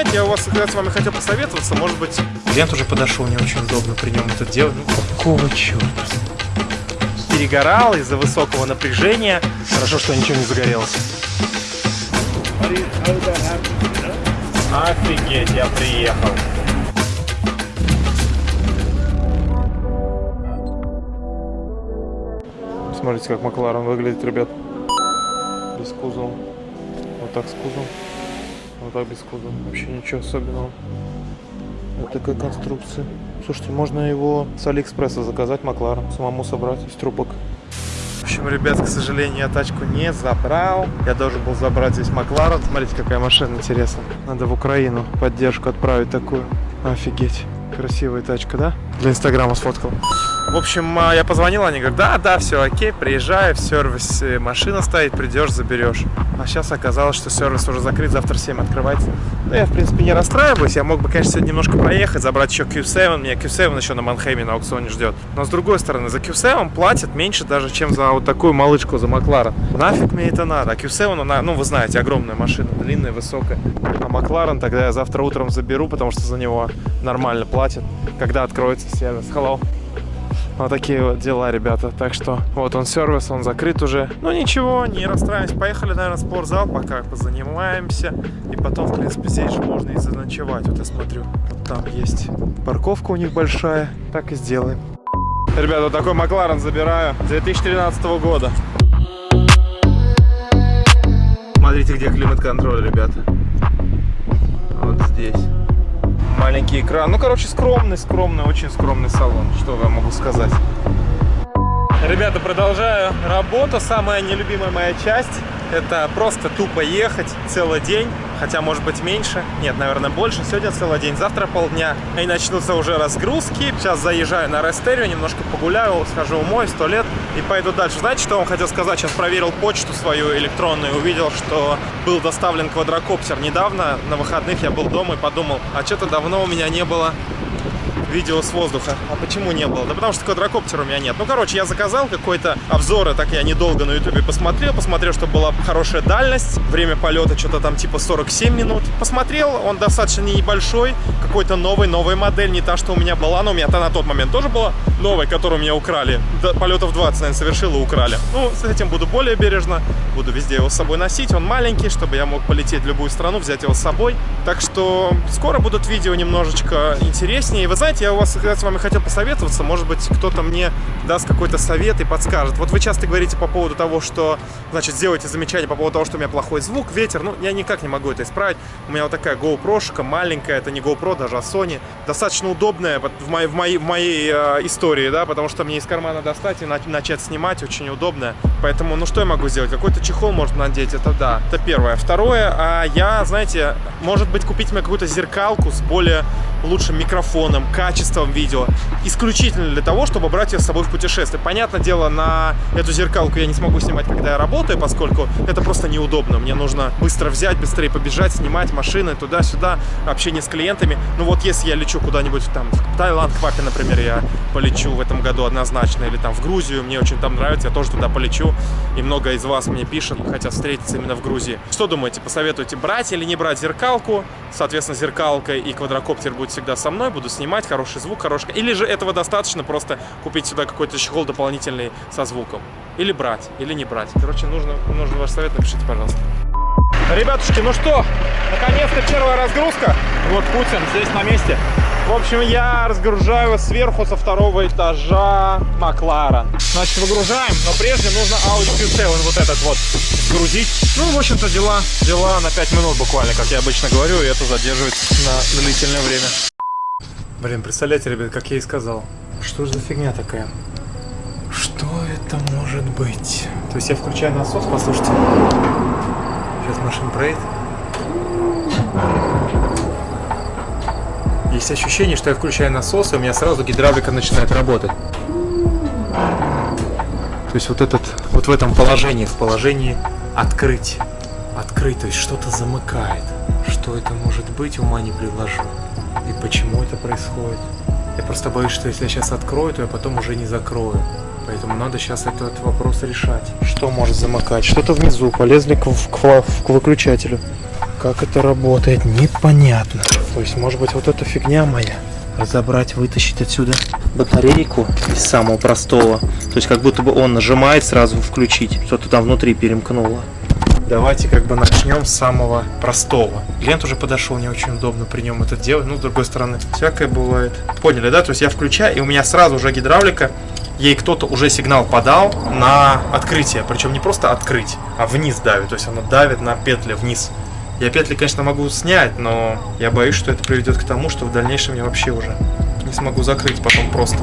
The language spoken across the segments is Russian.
знаете, я у вас когда с вами хотел посоветоваться, может быть... Клиент уже подошел, не очень удобно при нем это делать. Ну, какого черта? Перегорал из-за высокого напряжения. Хорошо, что ничего не загорелось. Офигеть, я приехал. Смотрите, как Макларен выглядит, ребят. Без кузова. Вот так с кузовом. Вот так без кузова. Вообще ничего особенного. Вот такая конструкция. Слушайте, можно его с Алиэкспресса заказать, Макларен, самому собрать из трубок. В общем, ребят, к сожалению, я тачку не забрал. Я должен был забрать здесь Макларен. Смотрите, какая машина интересная. Надо в Украину поддержку отправить такую. Офигеть. Красивая тачка, да? Для инстаграма сфоткал. В общем, а, я позвонил, они говорят, да, да, все окей, приезжай, в сервисе машина стоит, придешь, заберешь. А сейчас оказалось, что сервис уже закрыт, завтра в 7 открывается. Ну, я, в принципе, не расстраиваюсь, я мог бы, конечно, сегодня немножко проехать, забрать еще Q7, меня Q7 еще на Манхейме на аукционе ждет. Но, с другой стороны, за Q7 платят меньше даже, чем за вот такую малышку, за Макларен. Нафиг мне это надо? А Q7, она, ну, вы знаете, огромная машина, длинная, высокая. А Макларен тогда я завтра утром заберу, потому что за него нормально платят, когда откроется сервис. Hello. Вот такие вот дела, ребята. Так что вот он сервис, он закрыт уже. Ну ничего, не расстраиваемся. Поехали, наверное, в спортзал, пока позанимаемся. И потом, в принципе, здесь же можно и заночевать. Вот я смотрю, вот там есть парковка у них большая. Так и сделаем. Ребята, вот такой Макларен забираю 2013 года. Смотрите, где климат-контроль, ребята. Вот здесь маленький экран. Ну, короче, скромный, скромный, очень скромный салон. Что я могу сказать? Ребята, продолжаю работу. Самая нелюбимая моя часть – это просто тупо ехать целый день хотя может быть меньше, нет, наверное, больше. Сегодня целый день, завтра полдня. И начнутся уже разгрузки. Сейчас заезжаю на Рестерио, немножко погуляю, схожу умой, сто лет и пойду дальше. Знаете, что я вам хотел сказать? Сейчас проверил почту свою электронную, увидел, что был доставлен квадрокоптер. Недавно, на выходных, я был дома и подумал, а что-то давно у меня не было видео с воздуха. А почему не было? Да потому что квадрокоптера у меня нет. Ну, короче, я заказал какой-то обзор, так я недолго на ютубе посмотрел, посмотрел, что была хорошая дальность, время полета что-то там типа 47 минут. Посмотрел, он достаточно небольшой, какой-то новый, новая модель, не та, что у меня была, но у меня-то на тот момент тоже была новая, которую меня украли. До полетов 20, наверное, совершил и украли. Ну, с этим буду более бережно, буду везде его с собой носить, он маленький, чтобы я мог полететь в любую страну, взять его с собой. Так что скоро будут видео немножечко интереснее. Вы знаете, я у вас с вами хотел посоветоваться, может быть, кто-то мне даст какой-то совет и подскажет. Вот вы часто говорите по поводу того, что, значит, сделайте замечание по поводу того, что у меня плохой звук, ветер. Ну, я никак не могу это исправить. У меня вот такая GoPro-шка маленькая, это не GoPro, даже а Sony. Достаточно удобная в моей, в моей, в моей э, истории, да, потому что мне из кармана достать и начать снимать очень удобно. Поэтому, ну, что я могу сделать? Какой-то чехол может надеть, это да. Это первое. Второе, а я, знаете, может быть, купить мне какую-то зеркалку с более лучшим микрофоном, качеством видео, исключительно для того, чтобы брать ее с собой в путешествие. Понятное дело, на эту зеркалку я не смогу снимать, когда я работаю, поскольку это просто неудобно. Мне нужно быстро взять, быстрее побежать, снимать машины туда-сюда, общение с клиентами. Ну вот если я лечу куда-нибудь там в Таиланд, к папе, например, я полечу в этом году однозначно, или там в Грузию, мне очень там нравится, я тоже туда полечу, и много из вас мне пишет, хотят встретиться именно в Грузии. Что думаете, посоветуете брать или не брать зеркалку? Соответственно, зеркалка и квадрокоптер будет всегда со мной, буду снимать, хороший звук, хороший... Или же этого достаточно просто купить сюда какой-то чехол дополнительный со звуком? Или брать, или не брать. Короче, нужно, нужен ваш совет, напишите, пожалуйста. Ребятушки, ну что, наконец-то первая разгрузка. Вот Путин здесь на месте. В общем, я разгружаю сверху со второго этажа Макларен. Значит, выгружаем, но прежде нужно Audi Q7 вот этот вот грузить. Ну, в общем-то, дела, дела на 5 минут буквально, как я обычно говорю, и это задерживает на длительное время. Блин, представляете, ребят, как я и сказал. Что же за фигня такая? Что это может быть? То есть я включаю насос, послушайте. Сейчас машина проедет. Есть ощущение, что я включаю насос, и у меня сразу гидравлика начинает работать. То есть вот этот, вот в этом положении, в положении открыть, открыть, то есть что-то замыкает. Что это может быть, ума не предложу. И почему это происходит. Я просто боюсь, что если я сейчас открою, то я потом уже не закрою. Поэтому надо сейчас этот вопрос решать. Что может замыкать? Что-то внизу. Полезли к, к, к выключателю. Как это работает, непонятно. То есть, может быть, вот эта фигня моя. Разобрать, вытащить отсюда батарейку из самого простого. То есть, как будто бы он нажимает сразу включить. Что-то там внутри перемкнуло. Давайте как бы начнем с самого простого. Клиент уже подошел, не очень удобно при нем это делать. Ну, с другой стороны, всякое бывает. Поняли, да? То есть я включаю, и у меня сразу уже гидравлика ей кто-то уже сигнал подал на открытие. Причем не просто открыть, а вниз давит. То есть она давит на петли вниз. Я петли, конечно, могу снять, но я боюсь, что это приведет к тому, что в дальнейшем я вообще уже не смогу закрыть потом просто.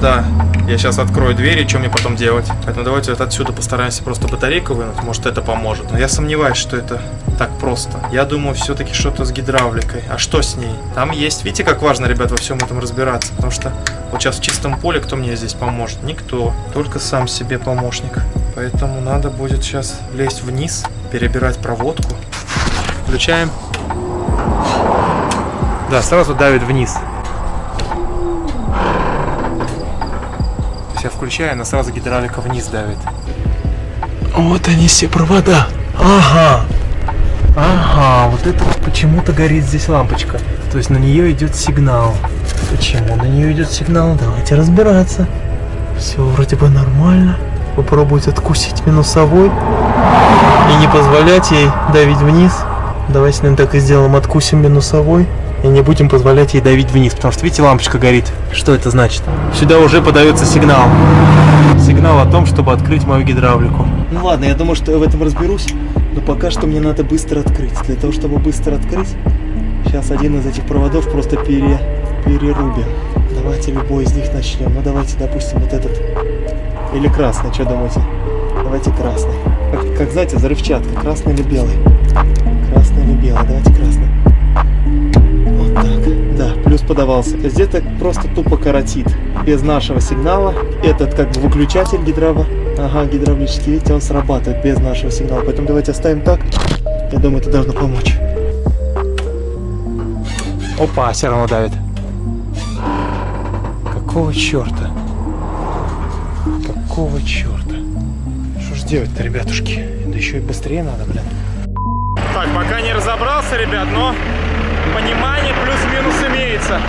Да, я сейчас открою дверь, и что мне потом делать? Поэтому давайте вот отсюда постараемся просто батарейку вынуть, может это поможет. Но я сомневаюсь, что это так просто. Я думаю, все-таки что-то с гидравликой. А что с ней? Там есть, видите, как важно, ребят, во всем этом разбираться. Потому что вот сейчас в чистом поле кто мне здесь поможет? Никто. Только сам себе помощник. Поэтому надо будет сейчас лезть вниз, перебирать проводку. Включаем. Да, сразу давит вниз. Я включаю, она сразу гидравлика вниз давит. Вот они все провода. Ага. Ага, вот это почему-то горит здесь лампочка. То есть на нее идет сигнал. Почему на нее идет сигнал? Давайте разбираться. Все вроде бы нормально. Попробовать откусить минусовой. И не позволять ей давить вниз. Давайте, наверное, так и сделаем. Откусим минусовой и не будем позволять ей давить вниз, потому что, видите, лампочка горит. Что это значит? Сюда уже подается сигнал. Сигнал о том, чтобы открыть мою гидравлику. Ну ладно, я думаю, что я в этом разберусь, но пока что мне надо быстро открыть. Для того, чтобы быстро открыть, сейчас один из этих проводов просто пере, перерубим. Давайте любой из них начнем. Ну давайте, допустим, вот этот. Или красный, что думаете? Давайте красный. Как, как знаете, взрывчатка, красный или белый? Красный или белый? Давайте красный. Да, плюс подавался. То есть это просто тупо каротит. Без нашего сигнала. Этот как бы выключатель гидраво. Ага, гидравлический, видите, он срабатывает без нашего сигнала. Поэтому давайте оставим так. Я думаю, это должно помочь. Опа, все равно давит. Какого черта? Какого черта? Что ж делать-то, ребятушки? Да еще и быстрее надо, блин. Так, пока не разобрался, ребят, но понимание плюс-минус имеется.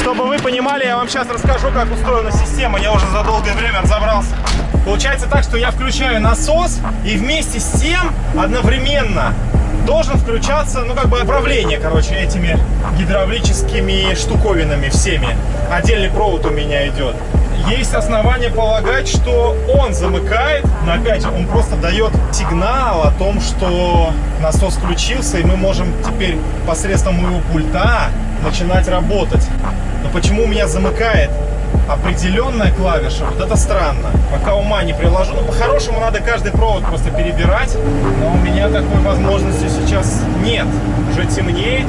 Чтобы вы понимали, я вам сейчас расскажу, как устроена система. Я уже за долгое время разобрался. Получается так, что я включаю насос и вместе с тем одновременно должен включаться, ну, как бы управление, короче, этими гидравлическими штуковинами всеми. Отдельный провод у меня идет есть основания полагать, что он замыкает, но опять он просто дает сигнал о том, что насос включился, и мы можем теперь посредством моего пульта начинать работать. Но почему у меня замыкает определенная клавиша, вот это странно. Пока ума не приложу. Ну, по-хорошему надо каждый провод просто перебирать, но у меня такой возможности сейчас нет. Уже темнеет,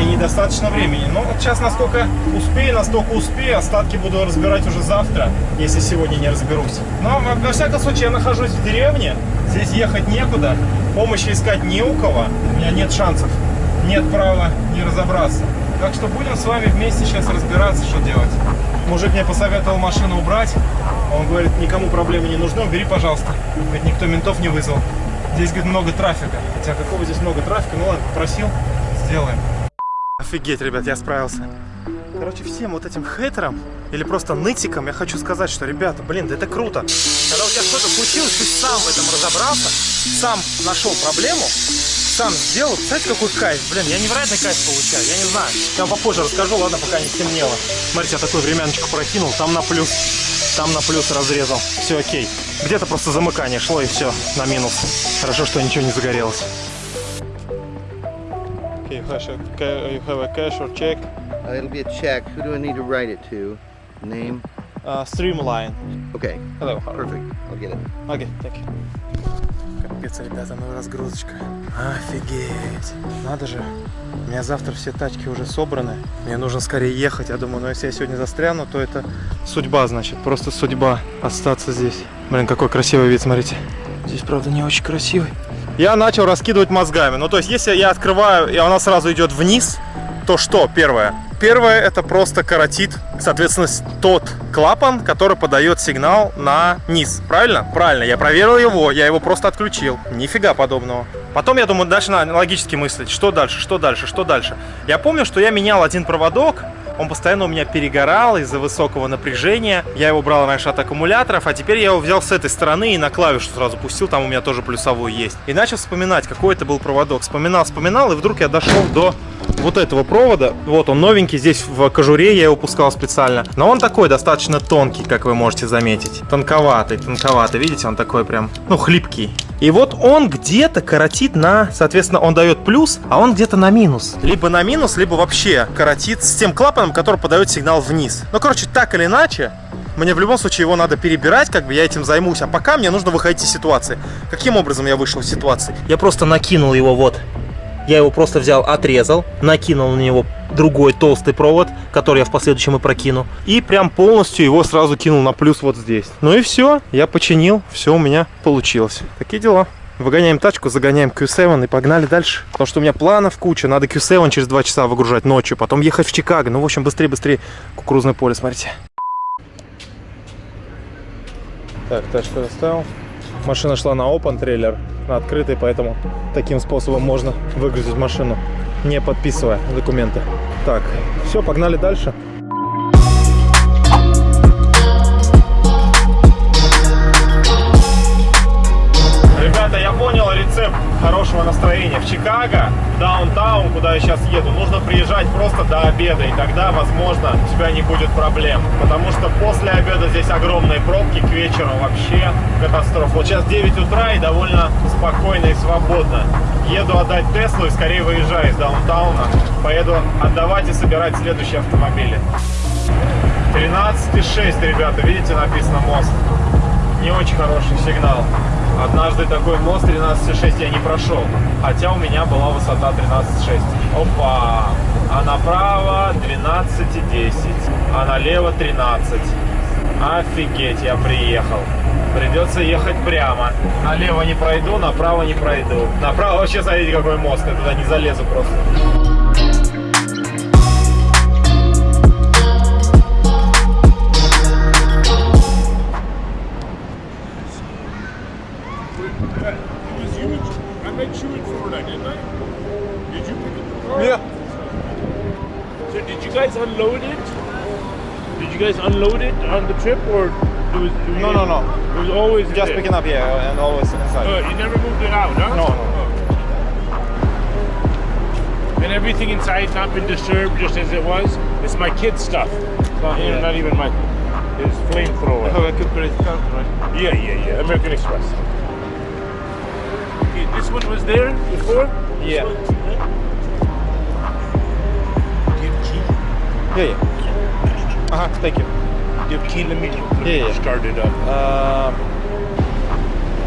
и недостаточно времени. Но вот сейчас насколько успею, настолько успею. Остатки буду разбирать уже завтра, если сегодня не разберусь. Но, во всяком случае, я нахожусь в деревне. Здесь ехать некуда. Помощи искать не у кого. У меня нет шансов. Нет права не разобраться. Так что будем с вами вместе сейчас разбираться, что делать. Мужик мне посоветовал машину убрать. Он говорит, никому проблемы не нужны, убери, пожалуйста. Ведь никто ментов не вызвал. Здесь, говорит, много трафика. Хотя какого здесь много трафика? Ну ладно, попросил, сделаем. Офигеть, ребят, я справился. Короче, всем вот этим хейтерам или просто нытикам я хочу сказать, что, ребята, блин, да это круто. Когда у тебя что-то случилось, ты сам в этом разобрался, сам нашел проблему, сам сделал. Знаете, какой кайф? Блин, я невероятный кайф получаю, я не знаю. Я вам попозже расскажу, ладно, пока не стемнело. Смотрите, я такую времяночку прокинул, там на плюс, там на плюс разрезал. Все окей. Где-то просто замыкание шло и все, на минус. Хорошо, что ничего не загорелось. Okay, you have a cash or check? Uh, it'll be a check. Who do I need to write it to? Name? Uh, Streamline. Okay. Hello. Perfect. I'll get it. Okay, thank you. Капец, ребята, ну разгрузочка. Офигеть. Надо же. У меня завтра все тачки уже собраны. Мне нужно скорее ехать. Я думаю, ну если я сегодня застряну, то это судьба, значит. Просто судьба остаться здесь. Блин, какой красивый вид, смотрите. Здесь, правда, не очень красивый я начал раскидывать мозгами. Ну, то есть, если я открываю, и она сразу идет вниз, то что, первое? Первое, это просто каротит, соответственно, тот клапан, который подает сигнал на низ. Правильно? Правильно. Я проверил его, я его просто отключил. Нифига подобного. Потом я думаю, дальше надо логически мыслить, что дальше, что дальше, что дальше. Я помню, что я менял один проводок, он постоянно у меня перегорал из-за высокого напряжения. Я его брал раньше от аккумуляторов, а теперь я его взял с этой стороны и на клавишу сразу пустил, там у меня тоже плюсовой есть. И начал вспоминать, какой это был проводок. Вспоминал, вспоминал, и вдруг я дошел до вот этого провода. Вот он новенький, здесь в кожуре я его пускал специально. Но он такой достаточно тонкий, как вы можете заметить. Тонковатый, тонковатый. Видите, он такой прям, ну, хлипкий. И вот он где-то коротит на, соответственно, он дает плюс, а он где-то на минус. Либо на минус, либо вообще коротит с тем клапаном, который подает сигнал вниз. Ну, короче, так или иначе, мне в любом случае его надо перебирать, как бы я этим займусь. А пока мне нужно выходить из ситуации. Каким образом я вышел из ситуации? Я просто накинул его вот. Я его просто взял, отрезал, накинул на него другой толстый провод, который я в последующем и прокину. И прям полностью его сразу кинул на плюс вот здесь. Ну и все, я починил, все у меня получилось. Такие дела. Выгоняем тачку, загоняем Q7 и погнали дальше. Потому что у меня планов куча. Надо Q7 через 2 часа выгружать ночью, потом ехать в Чикаго. Ну, в общем, быстрее-быстрее. Кукурузное поле, смотрите. Так, тачку расставил. Машина шла на open трейлер, на открытый, поэтому таким способом можно выгрузить машину, не подписывая документы. Так, все, погнали дальше. Хорошего настроения. В Чикаго, даунтаун, куда я сейчас еду, нужно приезжать просто до обеда, и тогда, возможно, у тебя не будет проблем. Потому что после обеда здесь огромные пробки, к вечеру вообще катастрофа. Вот сейчас 9 утра и довольно спокойно и свободно. Еду отдать Теслу и скорее выезжаю из даунтауна. Поеду отдавать и собирать следующие автомобили. 13,6, ребята, видите, написано мост. Не очень хороший сигнал. Однажды такой мост 13,6 я не прошел, хотя у меня была высота 13,6. Опа! А направо 12,10, а налево 13. Офигеть, я приехал. Придется ехать прямо. Налево не пройду, направо не пройду. Направо вообще, смотрите, какой мост, я туда не залезу просто. Met you in Florida, didn't I? Did you pick up the car? Yeah. So did you guys unload it? Did you guys unload it on the trip, or it was? it No, no, no. It was always Just there? picking up, yeah, and always inside. Uh, you never moved it out, huh? No, no. Oh. And everything inside not been disturbed, just as it was. It's my kid's stuff. It's not, Yeah. not even my. His flamethrower. a good credit card, right? Yeah, yeah, yeah. American Express. Okay, this one was there before. Yeah. Do you have key? Yeah, yeah. Uh-huh, thank you. Do you have key? Let me Yeah, yeah. start it up. Um,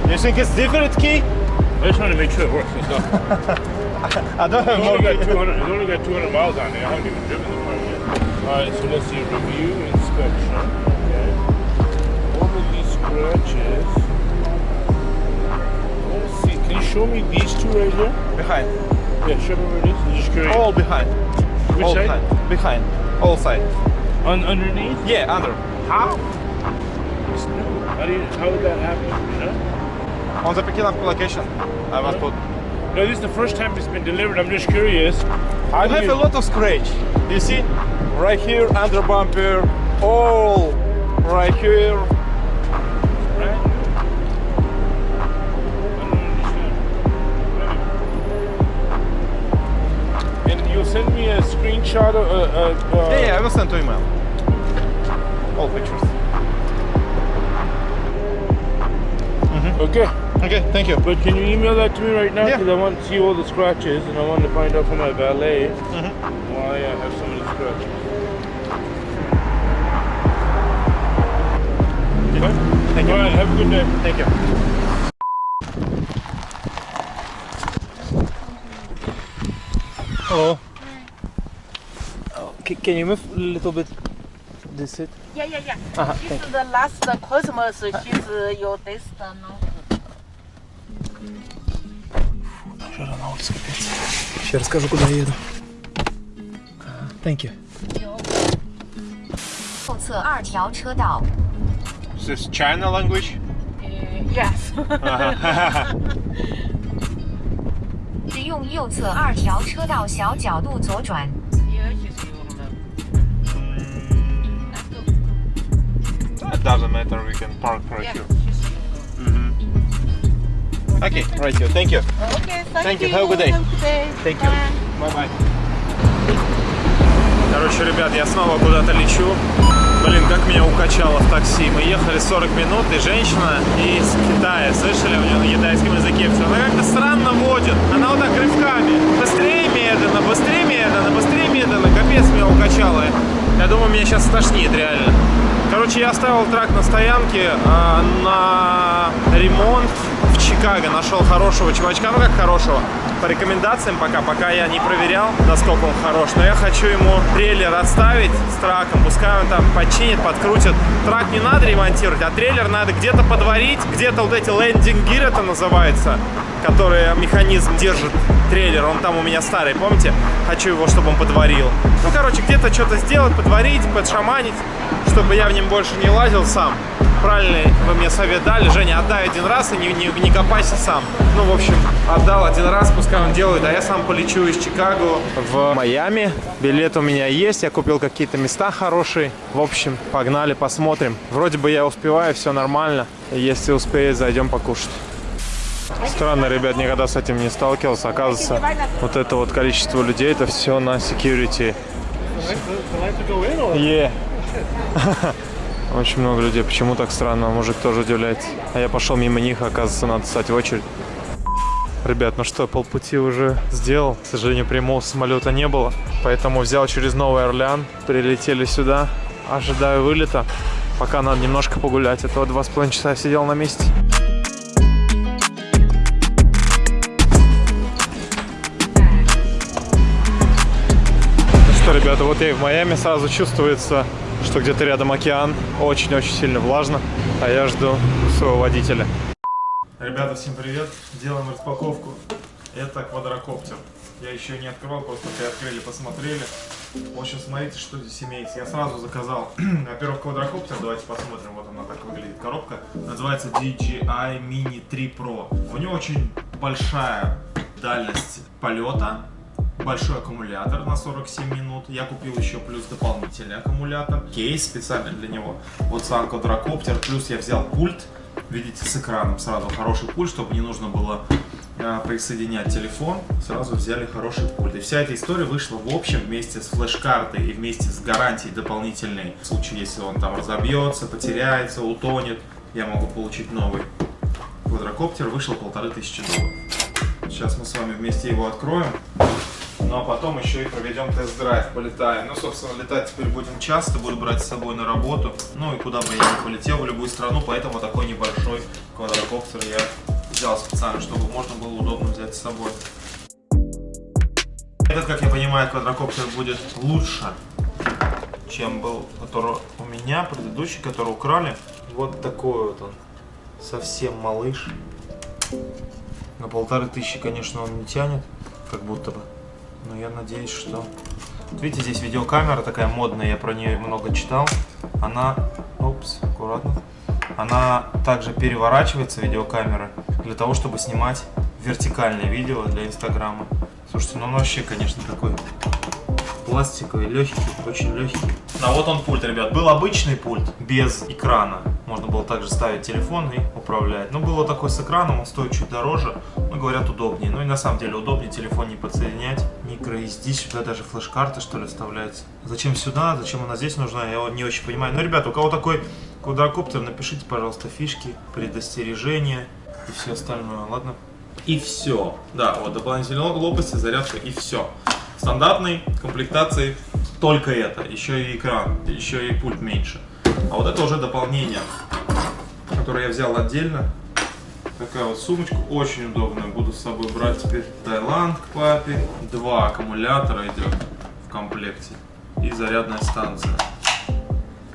you think it's different key? I just want to make sure it works. It's not. I don't have more only got 200. It's only got 200 miles on it. I haven't even driven the car yet. All right, so let's see. Review inspection. Okay. All of these scratches. Show me these two right here? Behind. Yeah, show me where it is. I'm just curious. All behind. Which All side? behind. Behind. All side. Un- underneath. Yeah, under. How? How do you? How would that happen? You know? On the picking up location, I must put. No, this is the first time it's been delivered. I'm just curious. How You have you? a lot of scratch. You see? Right here, under bumper. All right here. Send me a screenshot of. Uh, uh, uh, Yeah, yeah, I will send to email. All pictures. Okay. Okay, thank you. But can you email that to me right now? Yeah. Because I want to see all the scratches and I want to find out from my valet Mhm. why I have some of the scratches. Thank you. All right, have a good day. Thank you. Hello Oh, ca- can you move a little bit this seat? Yeah, yeah, yeah. Uh-huh, This thank is the last Christmas. She's uh, your destiny. Жара на улице, капец. Сейчас расскажу, куда еду. Ага, Thank you. 右侧二条车道。 This is China language? Yes. 使用右侧二条车道小角度左转。 It doesn't matter, we can park right Yeah, here. she's Okay, right here. Thank you. Okay, thank, Thank you. Have a good day. Have a good day. Thank you. Bye. Bye-bye. Короче, ребят, я снова куда-то лечу. Блин, как меня укачало в такси. Мы ехали 40 минут, и женщина из Китая, слышали, у нее на китайском языке все. Она как-то странно водит. Она вот так рывками. Быстрее медленно, быстрее медленно, быстрее медленно. Капец меня укачало. Я думаю, меня сейчас стошнит реально. Короче, я оставил трак на стоянке а, на ремонт в Чикаго. Нашел хорошего чувачка, ну как хорошего, по рекомендациям пока, пока я не проверял, насколько он хорош. Но я хочу ему трейлер оставить с траком, пускай он там починит, подкрутит. Трак не надо ремонтировать, а трейлер надо где-то подварить, где-то вот эти лендинг гир это называется, которые механизм держит трейлер, он там у меня старый, помните? Хочу его, чтобы он подварил. Ну, короче, где-то что-то сделать, подварить, подшаманить, чтобы я в нем больше не лазил сам. Правильный вы мне совет дали. Женя, отдай один раз и не, не, не копайся сам. Ну, в общем, отдал один раз, пускай он делает, а я сам полечу из Чикаго в Майами. Билет у меня есть, я купил какие-то места хорошие. В общем, погнали, посмотрим. Вроде бы я успеваю, все нормально. Если успеет, зайдем покушать. Странно, ребят, никогда с этим не сталкивался. Оказывается, вот это вот количество людей, это все на security. Yeah. Очень много людей. Почему так странно? Мужик тоже удивляется. А я пошел мимо них, оказывается, надо стать в очередь. Ребят, ну что, полпути уже сделал. К сожалению, прямого самолета не было. Поэтому взял через Новый Орлеан. Прилетели сюда. Ожидаю вылета. Пока надо немножко погулять. А то два с половиной часа сидел на месте. Ну что, ребята, вот я и в Майами сразу чувствуется, что где-то рядом океан. Очень-очень сильно влажно. А я жду своего водителя. Ребята, всем привет. Делаем распаковку. Это квадрокоптер. Я еще не открывал, просто приоткрыли, посмотрели. В общем, смотрите, что здесь имеется. Я сразу заказал, во-первых, квадрокоптер. Давайте посмотрим. Вот она так выглядит, коробка. Называется DJI Mini 3 Pro. У него очень большая дальность полета. Большой аккумулятор на 47 минут. Я купил еще плюс дополнительный аккумулятор. Кейс специально для него. Вот сам квадрокоптер. Плюс я взял пульт. Видите, с экраном сразу хороший пульт, чтобы не нужно было э, присоединять телефон. Сразу взяли хороший пульт. И вся эта история вышла в общем вместе с флеш-картой и вместе с гарантией дополнительной. В случае, если он там разобьется, потеряется, утонет, я могу получить новый. Квадрокоптер вышел полторы тысячи долларов. Сейчас мы с вами вместе его откроем. Ну а потом еще и проведем тест-драйв, полетаем. Ну, собственно, летать теперь будем часто, буду брать с собой на работу. Ну и куда бы я ни полетел, в любую страну, поэтому такой небольшой квадрокоптер я взял специально, чтобы можно было удобно взять с собой. Этот, как я понимаю, квадрокоптер будет лучше, чем был, который у меня, предыдущий, который украли. Вот такой вот он, совсем малыш. На полторы тысячи, конечно, он не тянет, как будто бы. Но я надеюсь, что... Вот видите, здесь видеокамера такая модная, я про нее много читал. Она... Опс, аккуратно. Она также переворачивается, видеокамера, для того, чтобы снимать вертикальное видео для Инстаграма. Слушайте, ну он вообще, конечно, такой пластиковый, легкий, очень легкий. А вот он пульт, ребят. Был обычный пульт без экрана. Можно было также ставить телефон и управлять. Но было такой с экраном, он стоит чуть дороже. Но говорят удобнее. Ну и на самом деле удобнее телефон не подсоединять. Micro SD, сюда даже флеш-карта что ли вставляется. Зачем сюда, зачем она здесь нужна, я не очень понимаю. Но, ребята, у кого такой квадрокоптер, напишите, пожалуйста, фишки, предостережения и все остальное, ладно? И все. Да, вот дополнительные лопасти, зарядка и все. Стандартной комплектации только это. Еще и экран, еще и пульт меньше. А вот это уже дополнение, которое я взял отдельно. Такая вот сумочка, очень удобная. Буду с собой брать теперь Таиланд к папе. Два аккумулятора идет в комплекте. И зарядная станция.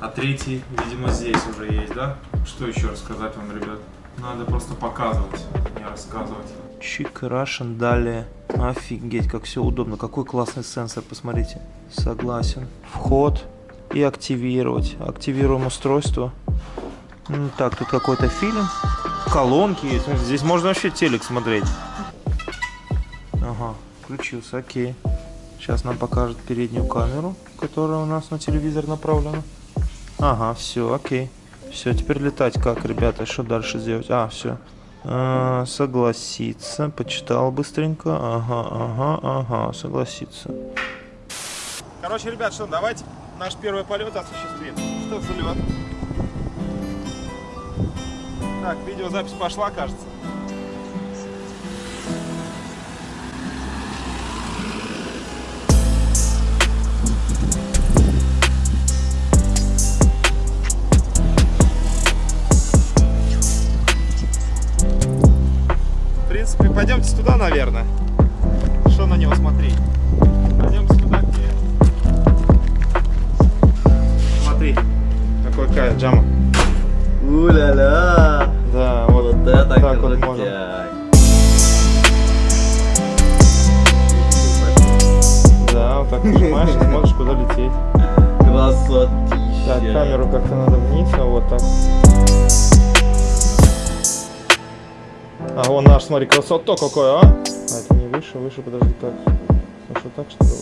А третий, видимо, здесь уже есть, да? Что еще рассказать вам, ребят? Надо просто показывать, не рассказывать. Чик Russian далее. Офигеть, как все удобно. Какой классный сенсор, посмотрите. Согласен. Вход, и активировать. Активируем устройство. М, Так, тут какой-то фильм. Колонки есть. Смотрите, Здесь можно вообще телек смотреть. Ага, включился, окей. Сейчас нам покажет переднюю камеру, которая у нас на телевизор направлена. Ага, все, окей. Все, теперь летать как, ребята? Что дальше сделать? А, все. согласиться. Почитал быстренько. Ага, ага, ага. Согласиться. Короче, ребят, что, давайте наш первый полет осуществим. Что за? Так, видеозапись пошла, кажется. В принципе, пойдемте туда, наверное. Красотища! Так, камеру как-то надо вниз, а вот так. А вон наш, смотри, красота какой, а? А это не выше, выше, подожди, как? Может, вот так что ли?